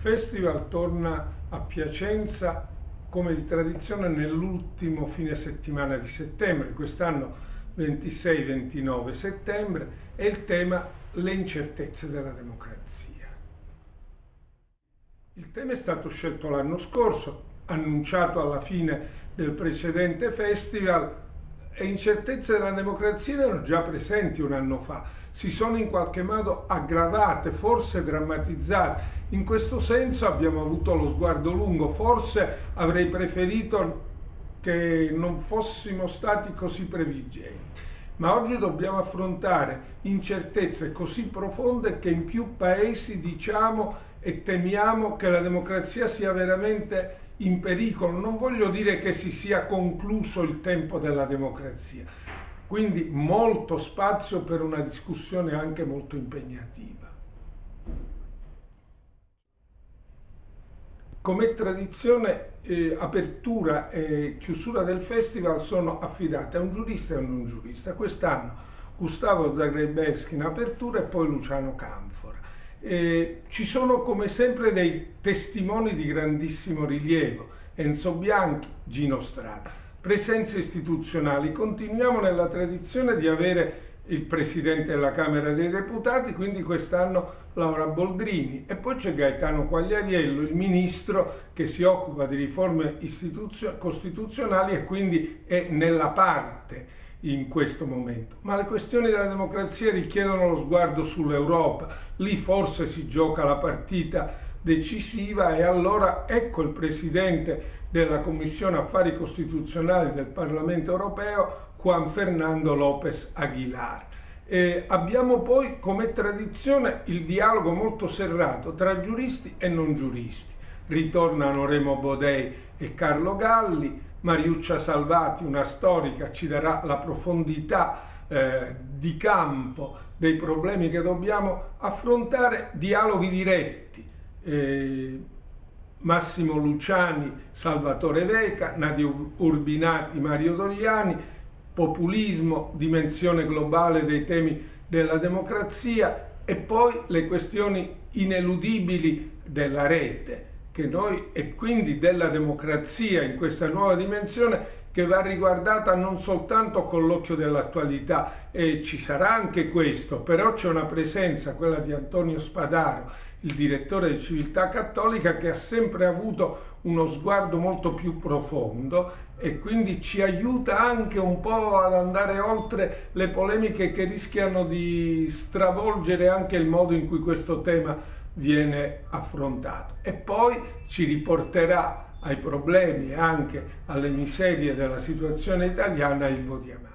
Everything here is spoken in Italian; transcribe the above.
festival torna a Piacenza come di tradizione nell'ultimo fine settimana di settembre, quest'anno 26-29 settembre, e il tema le incertezze della democrazia. Il tema è stato scelto l'anno scorso, annunciato alla fine del precedente festival e incertezze della democrazia erano già presenti un anno fa, si sono in qualche modo aggravate, forse drammatizzate. In questo senso abbiamo avuto lo sguardo lungo, forse avrei preferito che non fossimo stati così previgenti. Ma oggi dobbiamo affrontare incertezze così profonde che in più paesi diciamo e temiamo che la democrazia sia veramente in pericolo. Non voglio dire che si sia concluso il tempo della democrazia, quindi molto spazio per una discussione anche molto impegnativa. Come tradizione, eh, apertura e chiusura del festival sono affidate a un giurista e a un non giurista. Quest'anno Gustavo Zagrebeschi in apertura e poi Luciano Canfora. Eh, ci sono come sempre dei testimoni di grandissimo rilievo, Enzo Bianchi, Gino Strada presenze istituzionali. Continuiamo nella tradizione di avere il Presidente della Camera dei Deputati, quindi quest'anno Laura Boldrini e poi c'è Gaetano Quagliariello, il Ministro che si occupa di riforme costituzionali e quindi è nella parte in questo momento. Ma le questioni della democrazia richiedono lo sguardo sull'Europa, lì forse si gioca la partita decisiva e allora ecco il Presidente della Commissione Affari Costituzionali del Parlamento Europeo Juan Fernando López Aguilar. Eh, abbiamo poi come tradizione il dialogo molto serrato tra giuristi e non giuristi. Ritornano Remo Bodei e Carlo Galli, Mariuccia Salvati, una storica, ci darà la profondità eh, di campo dei problemi che dobbiamo affrontare, dialoghi diretti. Eh, Massimo Luciani, Salvatore Veca, Nadio Urbinati, Mario Dogliani, populismo, dimensione globale dei temi della democrazia e poi le questioni ineludibili della rete che noi e quindi della democrazia in questa nuova dimensione che va riguardata non soltanto con l'occhio dell'attualità e ci sarà anche questo, però c'è una presenza, quella di Antonio Spadaro, il direttore di Civiltà Cattolica, che ha sempre avuto uno sguardo molto più profondo e quindi ci aiuta anche un po' ad andare oltre le polemiche che rischiano di stravolgere anche il modo in cui questo tema viene affrontato e poi ci riporterà ai problemi e anche alle miserie della situazione italiana il Vodiamano.